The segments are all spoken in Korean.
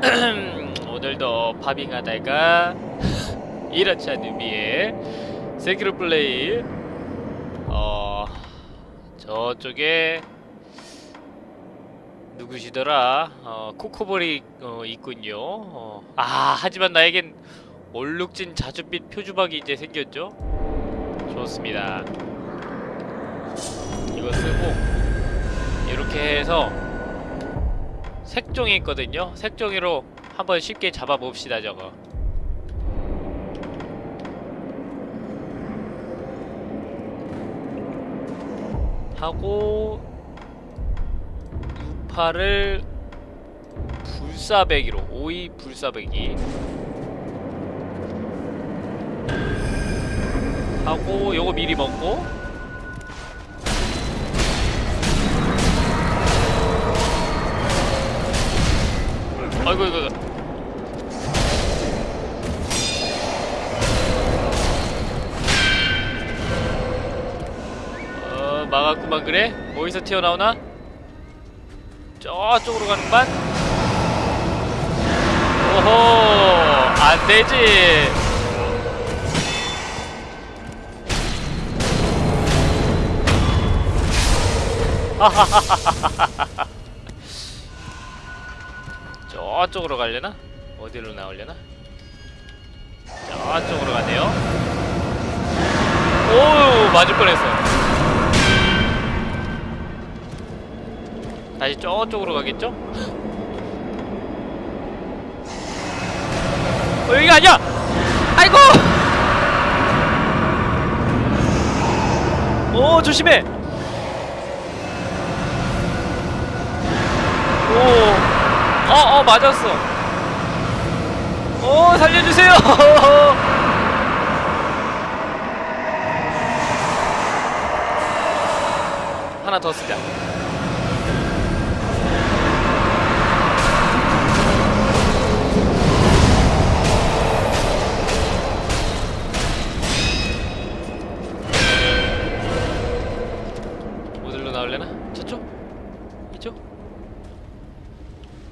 오늘도 파빙하다가 이렇지 않은 의미의 세키로 플레이. 어 저쪽에 누구시더라? 어 코코볼이 어, 있군요. 어, 아 하지만 나에겐 얼룩진 자줏빛 표주박이 이제 생겼죠? 좋습니다. 이거 쓰고 이렇게 해서 색종이 있거든요. 색종이로 한번 쉽게 잡아봅시다 저거. 하고 유파를 불사배기로 오이 불사배기 하고 요거 미리 먹고 아이고 이거. 어 막았구만 그래? 어디서 튀어나오나? 저쪽으로 가는구만 오호 안되지 저쪽으로 가려나? 어디로 나오려나? 저쪽으로 가네요 오우 맞을 뻔했어 다시 저쪽으로 가겠죠? 어 여기 아니야! 아이고! 오 조심해! 오, 어, 어, 맞았어. 오, 살려주세요. 하나 더 쓰자.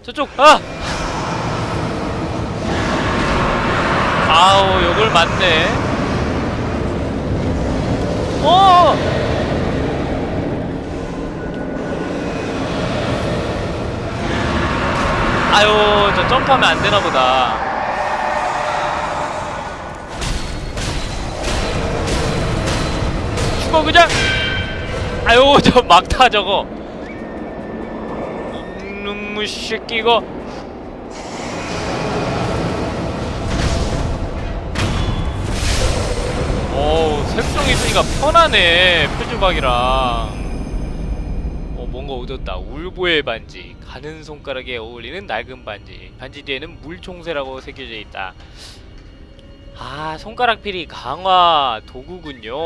저쪽! 아! 아우 요걸 맞네 어! 아유 저 점프하면 안 되나 보다 죽어 그냥 아유 저 막타 저거 놈의 새끼 이거 어우 색종 있으니까 편하네 표주박이랑. 어 뭔가 얻었다. 울보의 반지. 가는 손가락에 어울리는 낡은 반지. 반지 뒤에는 물총새라고 새겨져 있다. 아 손가락 필이 강화 도구군요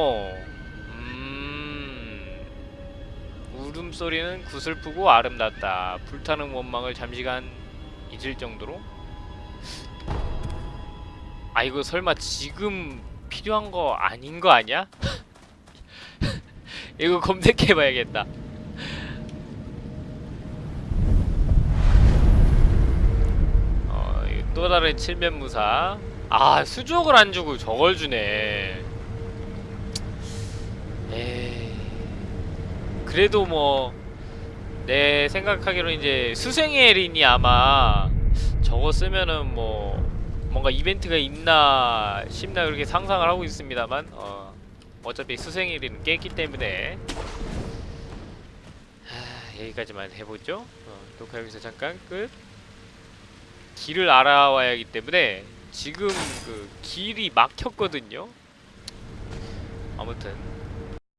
울음소리는 구슬프고 아름답다 불타는 원망을 잠시간 잊을 정도로 아 이거 설마 지금 필요한 거 아닌 거 아니야? 이거 검색해봐야겠다. 어, 또 다른 칠면무사. 아, 수족을 안 주고 저걸 주네. 에이. 그래도 뭐, 내 생각하기로 이제 수생의 린이 아마 저거 쓰면은 뭐, 뭔가 이벤트가 있나 싶나 그렇게 상상을 하고 있습니다만 어, 어차피 수생일은 깼기 때문에. 하, 여기까지만 해보죠. 어, 녹화 여기서 잠깐 끝. 길을 알아와야 하기 때문에 지금 그 길이 막혔거든요. 아무튼